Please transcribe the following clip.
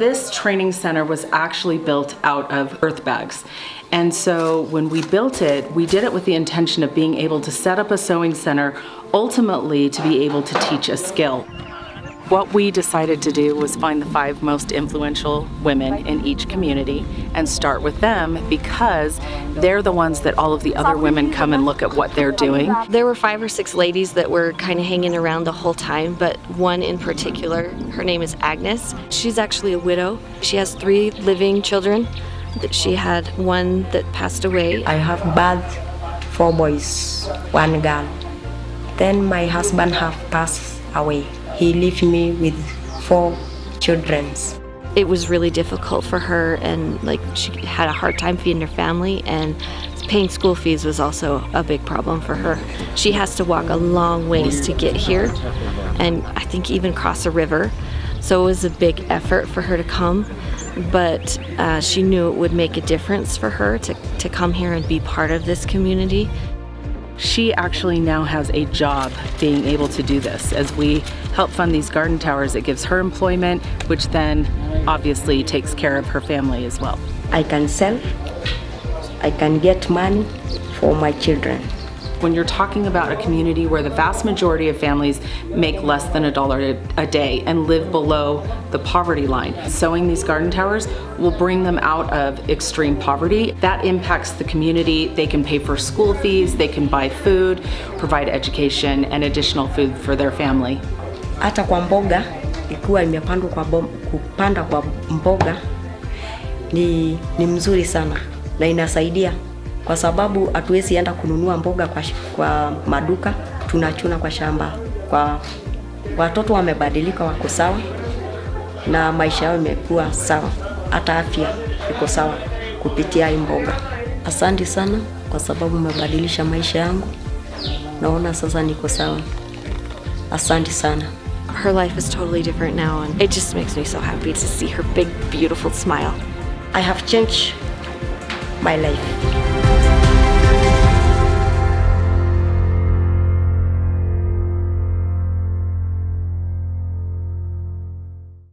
this training center was actually built out of earth bags. And so when we built it, we did it with the intention of being able to set up a sewing center ultimately to be able to teach a skill. What we decided to do was find the five most influential women in each community and start with them because they're the ones that all of the other women come and look at what they're doing. There were five or six ladies that were kind of hanging around the whole time, but one in particular, her name is Agnes. She's actually a widow. She has three living children. She had one that passed away. I have birth four boys, one girl. Then my husband have passed away. He left me with four children. It was really difficult for her and like she had a hard time feeding her family and paying school fees was also a big problem for her. She has to walk a long ways to get here and I think even cross a river. So it was a big effort for her to come, but uh, she knew it would make a difference for her to, to come here and be part of this community. She actually now has a job being able to do this. As we help fund these garden towers, it gives her employment, which then obviously takes care of her family as well. I can sell, I can get money for my children. When you're talking about a community where the vast majority of families make less than a dollar a day and live below the poverty line, sewing these garden towers will bring them out of extreme poverty. That impacts the community. They can pay for school fees, they can buy food, provide education and additional food for their family. Hata kwa mboga, ikiwa imepandwa kwa kupanda kwa mboga ni, ni mzuri sana na inasaidia kwa sababu hatuwezi enda kununua mboga kwa, kwa maduka, tunachuna kwa shamba. Kwa watoto wamebadilika, wako sawa na maisha yao imekuwa sawa, hata afya iko sawa kupitia hii mboga. Asante sana kwa sababu umebadilisha maisha yangu, naona sasa niko sawa. Asante sana. Her life is totally different now and it just makes me so happy to see her big beautiful smile. I have changed my life.